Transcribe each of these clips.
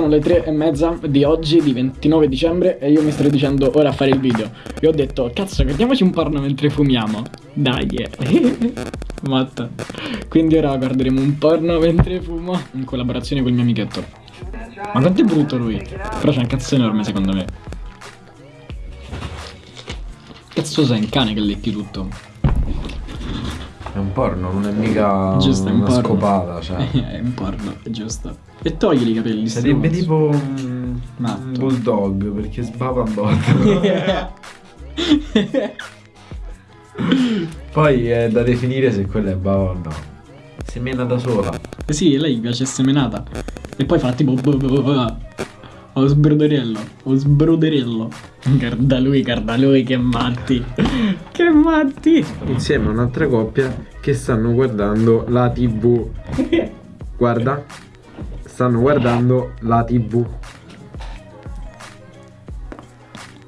sono le tre e mezza di oggi, di 29 dicembre, e io mi sto dicendo ora a fare il video. E ho detto, cazzo, guardiamoci un porno mentre fumiamo. Dai, eh. Matta. Quindi ora guarderemo un porno mentre fumo, in collaborazione col mio amichetto. Ma quanto è brutto lui? Però c'è un cazzo enorme secondo me. Cazzo sei un cane che lecchi tutto? È un porno, non è mica Giusto, è un una porno. scopata, cioè. è un porno, è giusto. E togli i capelli. Sarebbe stronzo. tipo un, Matto. un bulldog perché sbava un botto. Poi è da definire se quella è bava o no. Semena da sola. Eh sì, lei piace semenata. E poi fa tipo... O sbroderello. O sbroderello. Guarda lui, guarda lui, che matti. Che matti. Insieme a un'altra coppia che stanno guardando la tv. Guarda. Stanno guardando la tv.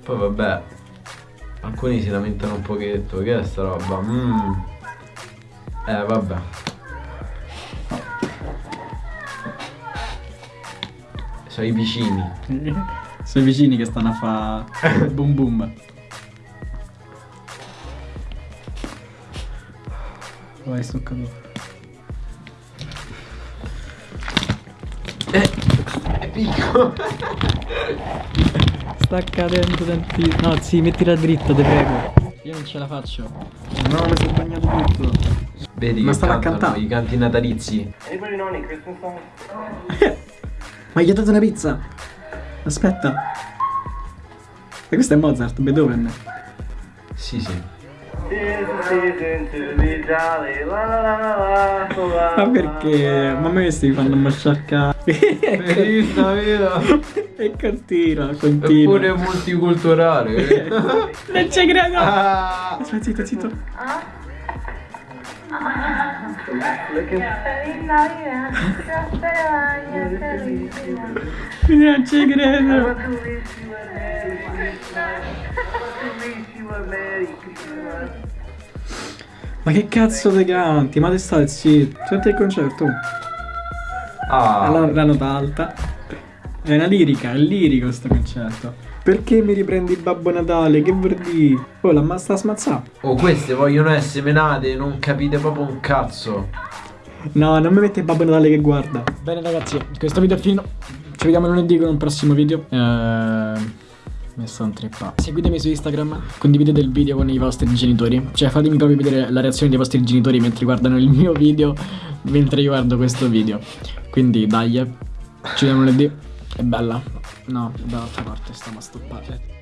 Poi vabbè. Alcuni si lamentano un pochetto. Che è sta roba? Mm. Eh vabbè. Sono i vicini. Sono i vicini che stanno a fa boom boom. Vai, sto caduto. È piccolo. Sta cadendo tantissimo. No, sì, mettila dritta, te prego. Io non ce la faccio. No, mi sono bagnato tutto. Vedi Ma stava cantare. i canti natalizi. Anybody know any Christmas songs? Ma gli ho dato una pizza. Aspetta. E questo è Mozart, Beethoven. Sì, sì. Ma perché? Ma a me questi mi fanno masciarcare. Verista, vero? e continua, continua. Eppure multiculturale. Non ci credo. ah. Aspetta, zitto, zitto. Feliz Non ci credo. Ma che cazzo te canti? Ma te stai zitto. Senti il concerto. Ah. La, la nota alta. È una lirica, è lirico sto concerto. Perché mi riprendi il Babbo Natale? Che vuol dire? Oh, la ma sta smazzata. Oh, queste vogliono essere menate, non capite proprio un cazzo. No, non mi mette il Babbo Natale che guarda. Bene ragazzi, questo video è finito. Ci vediamo lunedì con un prossimo video. Eh... Mi sto intrippando. Seguitemi su Instagram, condividete il video con i vostri genitori. Cioè fatemi proprio vedere la reazione dei vostri genitori mentre guardano il mio video, mentre io guardo questo video. Quindi dai, ci vediamo lunedì. È bella. No, dall'altra parte stiamo a stoppare.